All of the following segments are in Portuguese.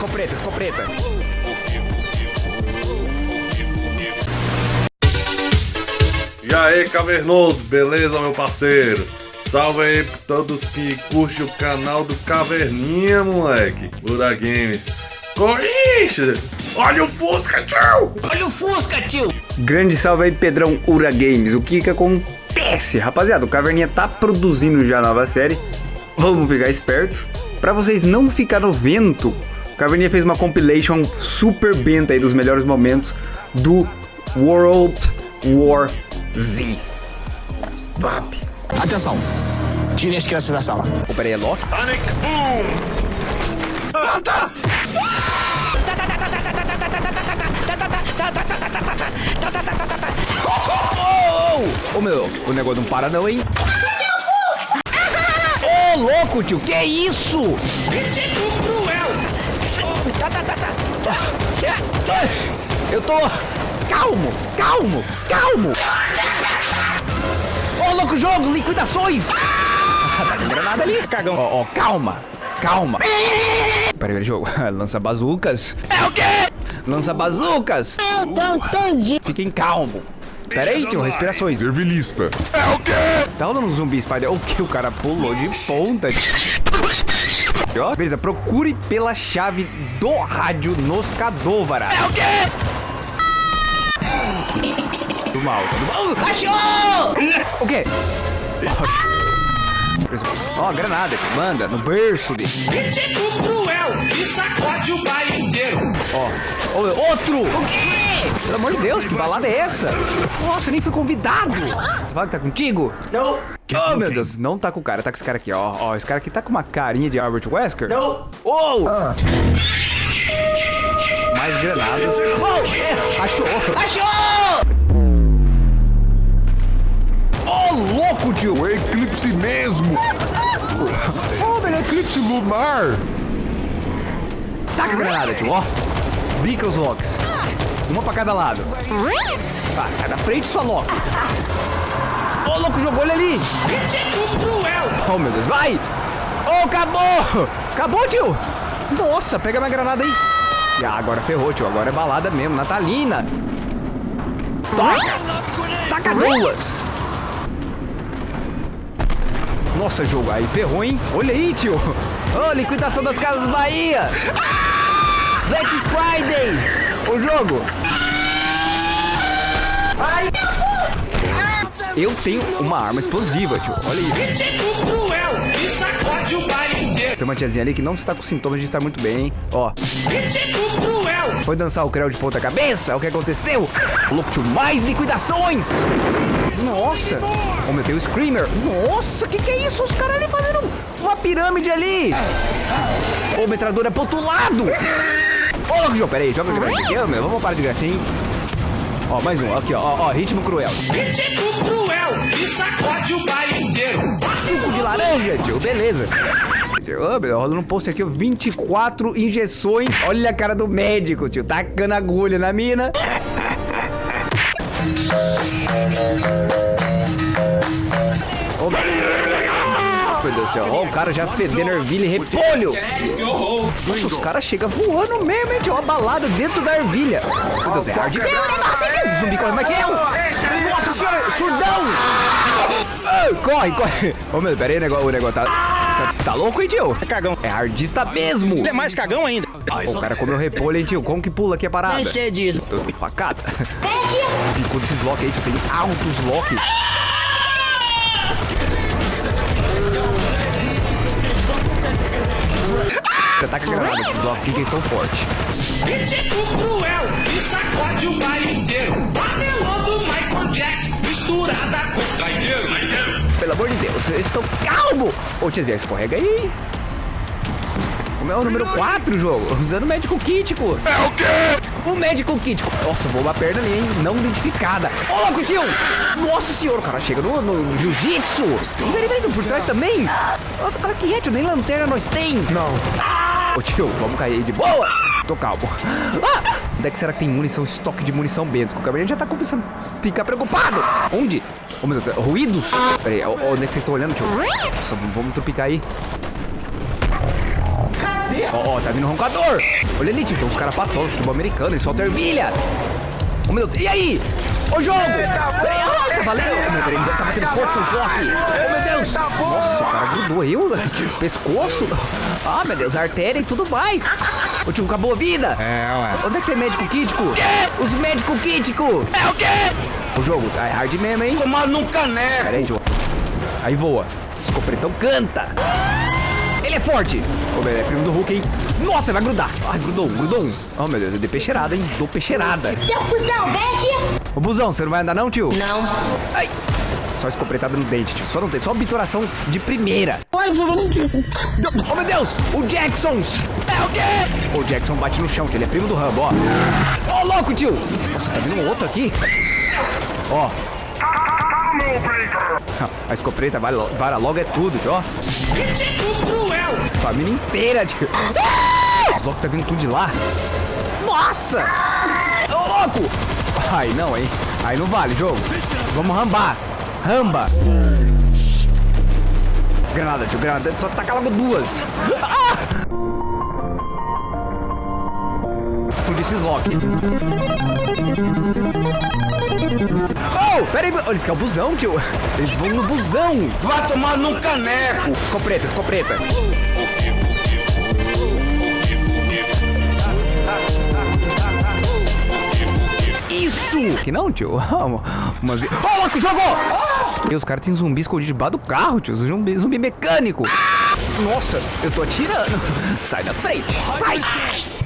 escopeta, escopeta. E aí, cavernoso, beleza, meu parceiro? Salve aí pra todos que curtem o canal do Caverninha, moleque. Ura Games. Corinthians! Olha o Fusca, tio! Olha o Fusca, tio! Grande salve aí, Pedrão Ura Games. O que que acontece? Rapaziada, o Caverninha tá produzindo já a nova série. Vamos ficar esperto. Pra vocês não ficar no vento, Caverninha fez uma compilation super benta aí dos melhores momentos do World War Z. Vap. Atenção! Tirem as crianças da sala. Ô, peraí, é Loki? Panic Boom! Ô, ô, meu, o negócio não para não, hein? Ô, louco, tio, que é isso? Tá, tá, tá, tá. Eu tô... Calmo, calmo, calmo. Ô, louco, jogo, liquidações. tá com granada ali, cagão. Ó, ó, calma, calma. Peraí, peraí, jogo. Lança bazucas. É o quê? Lança bazucas. Eu não entendi. Fiquem calmo. Pera aí, tio, respirações. Servilista. Tá rolando um zumbi spider. O que? O cara pulou de ponta. Ó, beleza, procure pela chave do rádio nos Cadôvaras. É o quê? Do mal, do mal. Achou! O quê? Ó, granada, tio, manda, no berço dele. Tipo cruel e sacode o baile inteiro. Ó, Ô, outro! O quê? Pelo amor de Deus, que balada é essa? Nossa, nem fui convidado. Fala que tá contigo? Não! Oh, meu Deus, não tá com o cara, tá com esse cara aqui, ó. Ó, esse cara aqui tá com uma carinha de Albert Wesker. Não! Oh! Mais granadas. Oh! é, achou! Achou! Oh, louco, tio! O eclipse mesmo! Oh, velho, eclipse lunar! Taca a granada, tio, ó. Bica os locks. Uma pra cada lado. Tá, sai da frente, sua lock. Louco, jogou ele ali. Oh, meu Deus, vai! Oh, acabou! Acabou, tio! Nossa, pega minha granada aí. Ah, agora ferrou, tio. Agora é balada mesmo, natalina. Vai! Taca duas! Nossa, jogo, aí ferrou, hein? Olha aí, tio! Ô, liquidação das casas Bahia! Black Friday! O jogo! Eu tenho uma arma explosiva, tio. Olha isso. Tipo cruel e sacode o baile inteiro. Tem uma tiazinha ali que não está com sintomas de estar muito bem, hein? Ó, Tipo cruel. foi dançar o creu de ponta cabeça? O que aconteceu? Louco, tio, mais liquidações! Nossa! Tem o Screamer. Nossa, que que é isso? Os caras ali fazendo uma pirâmide ali! Ô, metralhadora pro outro lado! Ô, louco, João, pera aí, joga a granada aqui, ô, meu. Vamos parar de gracinha, hein? Ó, mais um, aqui, ó, ó, ritmo cruel. Tipo cruel e sacode o baile inteiro. Suco de laranja, tio, beleza. Ô, meu, rolando um post aqui, ó, 24 injeções. Olha a cara do médico, tio, tacando agulha na mina. Ô, Deus do céu, ó, o cara já fedendo ervilha e repolho. Nossa, os caras chegam voando mesmo, hein, tio, uma balada dentro da ervilha. Meu Deus, é hard mesmo o negócio, tio? Zumbi corre mais que eu. Nossa senhora, surdão. Ah, corre, corre. Ô, meu, pera aí, o negócio, o negócio tá... Tá, tá louco, hein, tio? É cagão. É hardista mesmo. É mais cagão ainda. Pô, o cara comeu repolho, hein, tio? Como que pula aqui a parada? Cedido. Eu tô facada. Ficou desses lock aí, tio. Tem altos lock. Ataca a granada esses lock aqui que eles estão fortes. Tipo cruel e sacode o baile inteiro. Panelando Michael Jackson misturada com trainheiro. Pelo amor de Deus, eles estão calmo! Ô, tiazinha, escorrega aí. Como é o número 4, jogo? Usando o Kit, pô. É o quê? O Medical Kit. Nossa, voou uma perna ali, hein? Não identificada. Ô, louco, tio! Nossa senhora, o cara chega no, no, jiu-jitsu. E peraí, peraí, por trás também? Nossa, cara, que é, tio? Nem lanterna nós tem. Não. Ô, tio, vamos cair aí de boa. Tô calmo. Ah! Onde é que será que tem munição, estoque de munição bento? Que o cabelo já tá começando a ficar preocupado. Onde? Ô, meu Deus, ruídos? Peraí, ó, onde é que vocês estão olhando, tio? Nossa, vamos trupicar aí. Ó, ó, tá vindo um roncador. Olha ali, tio, tem uns caras patosos, futebol americano, eles soltam ervilha. Ô, meu Deus, e aí? Ô, jogo! Peraí, ah, tá valendo. Ô, meu, peraí, tá batendo seus blocos. Ô, meu Deus. Nossa, o cara grudou eu. Pescoço. Ah, meu Deus, artéria e tudo mais. Ô, tio, acabou a vida. É, ué. Onde é que tem médico kítico? Os médicos kítico. É o quê? O jogo tá hard mesmo, hein? Tomar num caneco. Pera aí, tio. Aí voa. Escopretão canta. É forte. Ô, é primo do Hulk, hein? Nossa, vai grudar. Ai, grudou um, grudou um. Oh, meu Deus, eu dei peixeirada, hein? Dou peixeirada. Seu cuzão, vem aqui. Ô, busão, você não vai andar não, tio? Não. Ai. Só escopretada no dente, tio. Só não tem, só obturação de primeira. Oh, meu Deus! O Jacksons! É o quê? O Jackson bate no chão, tio. Ele é primo do Rambo, ó. Ó, louco, tio! Nossa, tá vindo um outro aqui. Ó. A escopeta vara, logo é tudo, ó. Crítico cruel. Família inteira, tio. Os loucos tá vindo tudo de lá. Nossa! Ô, louco! Ai, não, hein? Aí não vale, jogo. Vamos rambar. Ramba. Granada, tio, granada. Taca logo duas. Ah! Explodi esses lock. Oh, pera aí. Eles querem o busão, tio. Eles vão no busão. Vai tomar num caneco. Escopeta, escopeta. Isso! Que não, tio? Umas... Oh, louco, jogou! E os caras têm zumbi escondido debaixo do carro, tio. Zumbi, zumbi mecânico. Nossa, eu tô atirando. Sai da frente. Sai!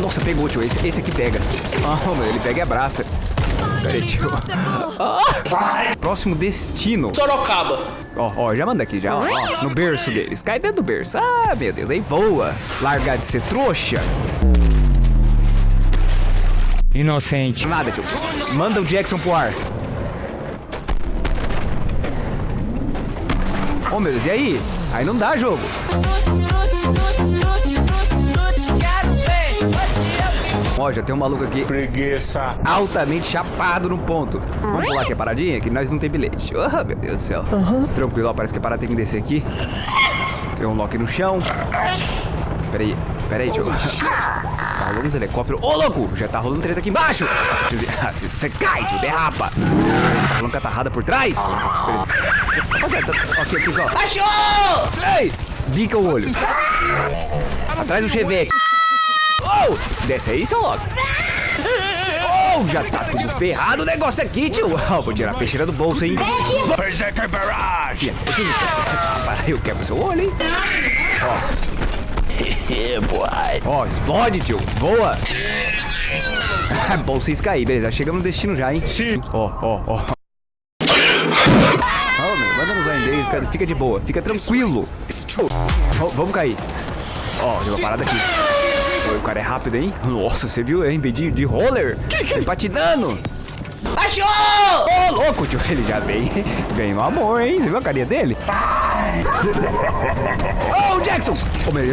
Nossa, pegou, tio. Esse, esse aqui pega. Ah, meu, ele pega e abraça. Pera aí, tio. Ah! Próximo destino. Sorocaba. Ó, ó, já manda aqui, já, ó, ó, no berço deles. Cai dentro do berço. Ah, meu Deus, aí voa. Largar de ser trouxa. Inocente. Nada, tio. Manda o Jackson pro ar. Oh, meu Deus, e aí? Aí não dá jogo. Ó, já tem um maluco aqui Preguiça. altamente chapado no ponto. Vamos pular aqui a paradinha, que nós não tem bilhete. Oh, meu Deus do céu. Tranquilo, ó, parece que a parada tem que descer aqui. Tem um lock no chão. Peraí, peraí, tio. Tá rolando uns helicópteros. Ô, louco! Já tá rolando treta aqui embaixo. Você cai, tio, derrapa. Tá rolando catarrada por trás. Beleza. Rapaziada, tá- aqui, aqui, ó. Achou! Ei! Bica o olho. Atrás do chevette. Oh! Desce aí, seu logo. Oh, já tá tudo ferrado o negócio aqui, tio. Oh, vou tirar a peixeira do bolso, hein? Berserker Barrage. Ô, tio, Rapaz, eu quebro seu olho, hein? Ó. Ó, explode, tio. Voa. Bom vocês cair, beleza. Chegamos no destino já, hein? Sim. Ó, ó, ó. Ó, meu, manda nos ainda fica, fica de boa, fica tranquilo. Ó, vamos cair. Ó, tem uma parada aqui. O cara é rápido, hein? Nossa, você viu, hein? Vem de, de roller. Vem patinando. Achou! Ô, louco, tio. Ele já vem, vem no amor, hein? Você viu a carinha dele? Ô, oh, Jackson! Ô, meu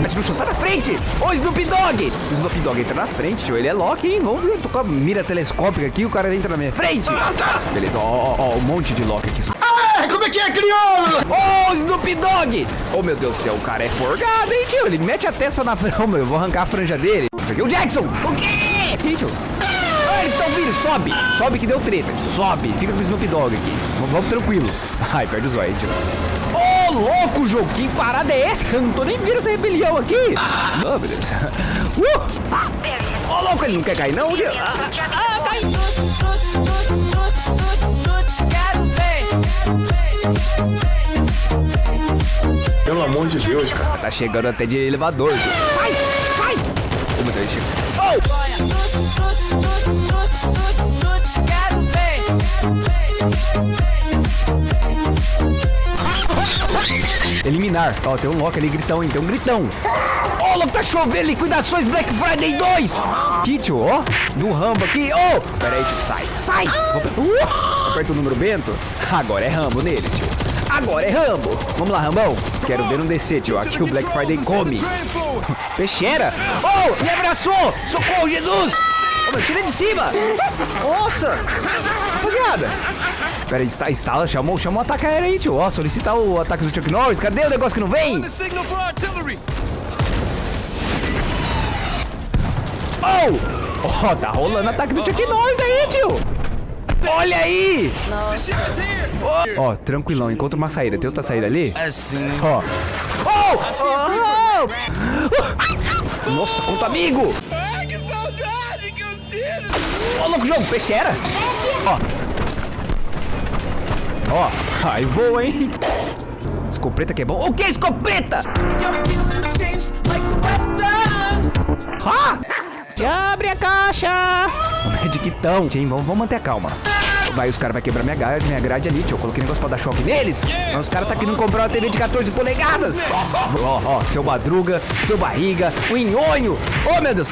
Mas no chão, sai da frente! Ô, Snoop Dogg! O Snoop Dogg entra na frente, tio. Ele é Loki, hein? Vamos ver. Tô com a mira telescópica aqui, o cara entra na minha frente. Beleza, ó, ó, ó, um monte de Loki aqui. Ah, é que é, crioulo? Ô, oh, Snoop Dogg! Oh, meu Deus do céu, o cara é forgado, hein, tio? Ele mete a testa na franja. Oh, eu vou arrancar a franja dele. Isso aqui é o Jackson! O quê? Aqui, tio. Ah, eles estão vindo, sobe! Sobe que deu treta, sobe! Fica com o Snoop Dogg aqui. V vamos tranquilo. Ai, perde o zóio, tio. Ô, oh, louco, jogo! Que parada é essa? Eu não tô nem vendo essa rebelião aqui! Oh, meu Deus. Uh! Ô, louco, ele não quer cair, não, tio? Ah, ah, cai! Pelo amor de Deus, cara. Tá chegando até de elevador. Sai! Sai! Ô, meu Deus, chega. Oh! Eliminar. Ó, tem um Loki ali, gritão, hein? Tem um gritão. Ô, louco, tá chovendo. Liquidações Black Friday 2. Kit, ó. Do Rambo aqui. Ô, pera aí, tio. Sai, sai. Uh, aperta o número Bento. Agora é Rambo neles, tio. Agora é Rambo. Vamos lá, Rambão. Quero ver um descer, tio. Aqui o Black Friday come. Peixeira. Oh, me abraçou. Socorro, Jesus. Ô, meu, tira de cima. Nossa. Rapaziada. Pera aí, está, instala, chamou, chamou o ataque aéreo aí, tio. Ó, solicitar o ataque do Chuck Norris. Cadê o negócio que não vem? Ó, tá rolando ataque do Chuck Norris aí, tio! Olha aí! Ó, tranquilão, encontra uma saída. Tem outra saída ali? Assim. Ó. Oh! Oh! Nossa, quanto amigo! Ai, que saudade que eu sinto! Ô, louco peixeira! Ó. Ó, aí voa, hein? Escopeta que é bom. O que é escopeta? Ah! Abre a caixa! O Medicitão. Tchim, vamos, vamos manter a calma. Vai, os caras vão quebrar minha grade, minha grade ali, tio. Eu coloquei negócio pra dar choque neles. Mas os caras tá querendo comprar uma TV de 14 polegadas. Ó, ó, seu madruga, seu barriga, o inhonho. Oh, meu Deus.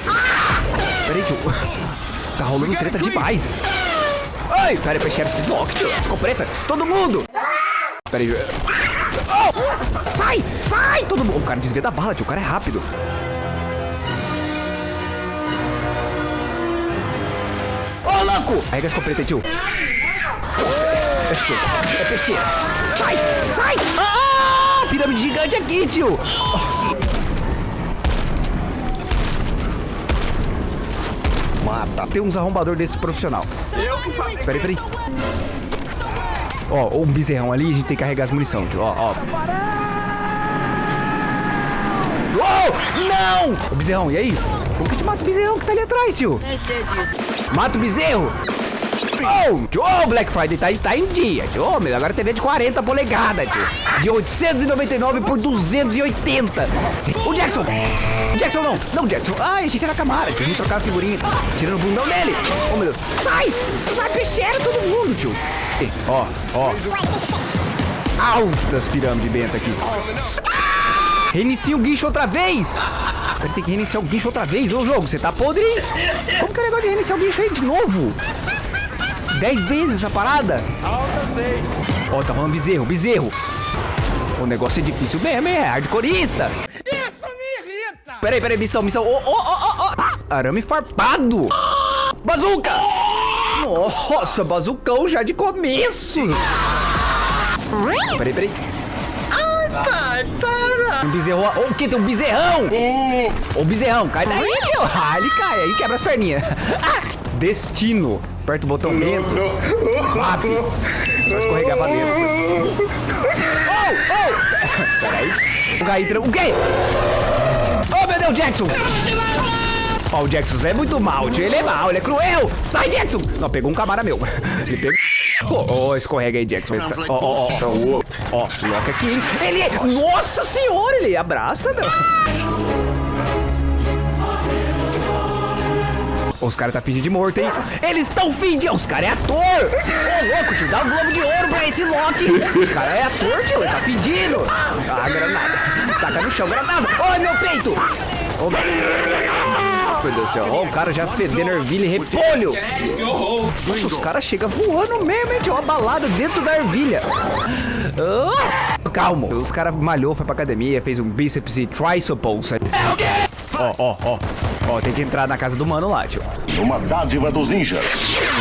Peraí, tio. Tá rolando treta demais. Ai, peraí, peixeira, esses lock, tio. Escopeta, todo mundo. Peraí. Oh! Sai, sai, todo mundo. O cara desvia da bala, tio. O cara é rápido. Ô! Arrega a escopeta aí, tio. É show. É peixeira. Sai, sai. Ah, pirâmide gigante aqui, tio. Mata. Tem uns arrombador desse profissional. Peraí, peraí. Ó, um bezerrão ali, a gente tem que carregar as munição, tio. Ó, ó. Oh, não! O bezerrão, e aí? Como que a gente mata o bezerrão que tá ali atrás, tio? Mata o bezerro! Oh, tio, oh, Black Friday tá, tá em dia, tio. Oh, meu, agora TV de 40 polegadas, tio. De 899 por 280. O Jackson! Jackson não! Não, Jackson! Ai, a gente era camara, tio. A gente trocava figurinha. Tirando o bundão dele. Oh, meu Deus. Sai! Sai, peixeira, todo mundo, tio. Ó, ó. Altas pirâmides benta aqui. Reinicia o guincho outra vez! Ele tem que reiniciar o guincho outra vez. Ô, jogo, você tá podre? Como que é o negócio de reiniciar o guincho aí de novo? Dez vezes essa parada? Ó, tá rolando bezerro, bezerro. O negócio é difícil mesmo? É hardcoreista. Isso me irrita! Peraí, peraí, missão, missão. Ô, ô, ô, ô. Arame farpado. Bazuca! Nossa, bazucão já de começo. Peraí, peraí. Pai, para! Um bezerro. O que? Tem um bezerrão! Ô, bezerrão, cai daí, tio! Ah, ele cai, aí quebra as perninhas. Ah, destino. Aperta o botão dentro. Bate. Só escorregar pra dentro. Oh, oh! Peraí. O Gaitra. O quê? Oh, meu Deus, Jackson! O Jackson é muito mal, tio. Ele é mal, ele é cruel. Sai, Jackson! Não, pegou um camarada meu. Ele pegou. Ó, ó, escorrega aí, Jackson. Ó, ó, ó. Ó, Loki aqui, hein? Ele. é- Nossa senhora, ele abraça, meu. Os caras tá fingindo de morto, hein? Eles estão fingindo. Os caras é ator. Ô, louco, tio, dá um globo de ouro pra esse Loki. Os caras é ator, tio. Ele tá fingindo. Ah, granada. Taca no chão, granada. Ai, meu peito. Ô, meu Deus do céu. Ó, o cara já fedendo ervilha e repolho. Nossa, os caras chegam voando mesmo, hein? Tinha uma balada dentro da ervilha. Ah, calma. Os caras malhou, foi pra academia, fez um bíceps e tríceps. Ó, ó, ó. Ó, tem que entrar na casa do mano lá, tio. Uma dádiva dos ninjas.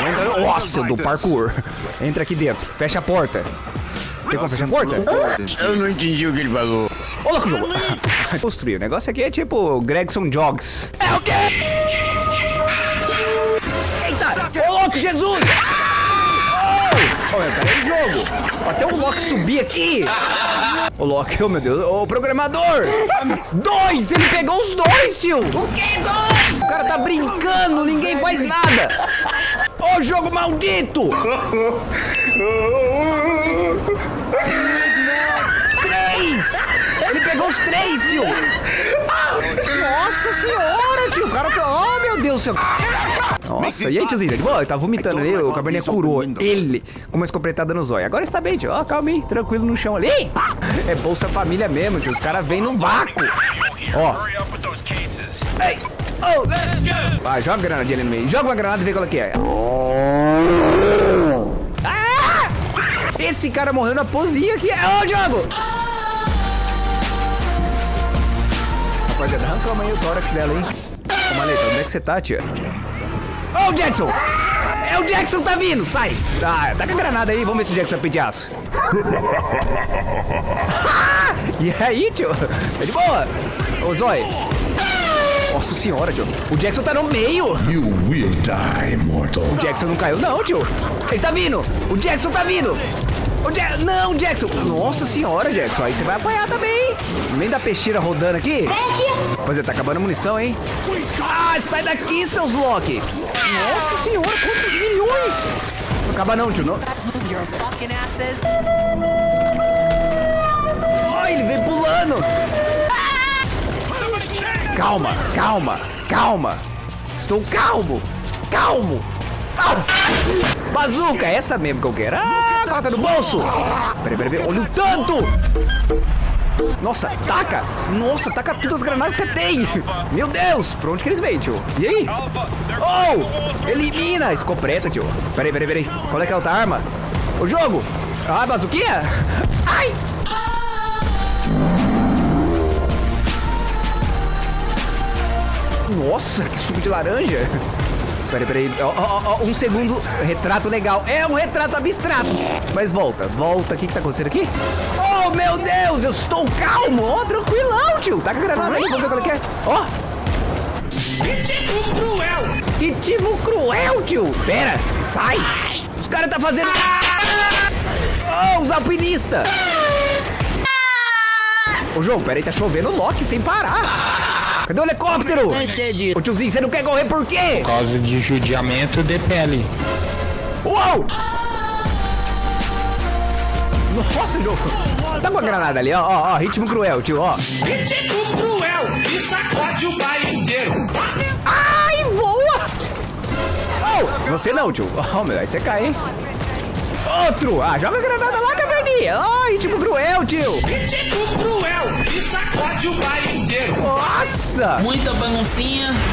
Entra, nossa, do parkour. Entra aqui dentro, fecha a porta. Tem como fechar a porta? Eu não entendi o que ele falou. Ô, louco, jogo. Construir. O negócio aqui é tipo Gregson Jogs. É o quê? Eita! Ô, louco, Jesus! Oh! Ô, peraí, jogo. Até o Loki subir aqui. Ô, Loki, oh, meu Deus. Ô, programador! Dois! Ele pegou os dois, tio! O quê, dois? O cara tá brincando, ninguém faz nada. Ô, jogo maldito! Pegou os três, tio! Nossa senhora, tio! O cara. Oh, meu Deus do céu! Nossa, e aí, tiozinho? Ele, ele tá vomitando ali, o caverninha curou ele com uma escopretada no zóio. Agora está bem, tio. Ó, calma aí, tranquilo no chão ali. É Bolsa Família mesmo, tio. Os caras vêm no vácuo. Ó. Ei! Oh! Vai, joga a granada ali no meio. Joga uma granada e vê qual é que é. Ah! Esse cara morreu na posinha aqui. Ô, Diogo! Rapaziada, arrancamos aí o tórax dela, hein? Ô, Maleta, onde é que você tá, tia? Ô, Jackson! É o Jackson tá vindo! Sai! Tá, tá com a granada aí, vamos ver se o Jackson vai pedir aço. e aí, tio? Tá de boa? Ô, Zói! Nossa senhora, tio. O Jackson tá no meio. You will die, mortal. O Jackson não caiu, não, tio. Ele tá vindo. O Jackson tá vindo. Ja não, Jackson. Nossa senhora, Jackson. Aí você vai apanhar também. Nem da peixeira rodando aqui. Pois é, tá acabando a munição, hein? Ah, sai daqui, seus Loki. Nossa senhora, quantos milhões. Não acaba não, tio. Não. Ai, ele vem pulando. Calma, calma, calma. Estou calmo, calmo. Ah! Bazuca, é essa mesmo que eu quero. Ah, coloca no bolso. Peraí, peraí, peraí. Olha o tanto. Nossa, taca. Nossa, taca todas as granadas que você tem. Meu Deus, pra onde que eles vêm, tio? E aí? Oh, elimina. Escopeta, tio. Peraí, peraí, peraí. Qual é que é a outra arma? O jogo. Ah, bazuquinha. Ai. Nossa, que suco de laranja. Peraí, peraí. Ó, ó, ó, um segundo. Retrato legal. É um retrato abstrato. Mas volta, volta. O que, que tá acontecendo aqui? Oh, meu Deus, eu estou calmo. Ó, tranquilão, tio. Tá com a granada aí, vamos ver qual é que é. Ó, Ritmo cruel. que tipo cruel, tio. Pera, sai. Os caras tá fazendo... Oh, os alpinistas. Ô, João, peraí, tá chovendo Loki sem parar. Cadê o helicóptero? Ô, tiozinho, você não quer correr por quê? Por causa de judiamento de pele. Uou! Nossa, João. Tá com a granada ali, ó, ó, ó, ritmo cruel, tio, ó. Ritmo cruel. E sacode o baile inteiro. Ai, voa! Oh, você não, tio. Oh, meu, aí você cai, hein? Outro! Ah, joga a granada lá, caverninha! Ai, ritmo cruel, tio! Ritmo cruel. E sacode o baile inteiro. Nossa! Muita baguncinha.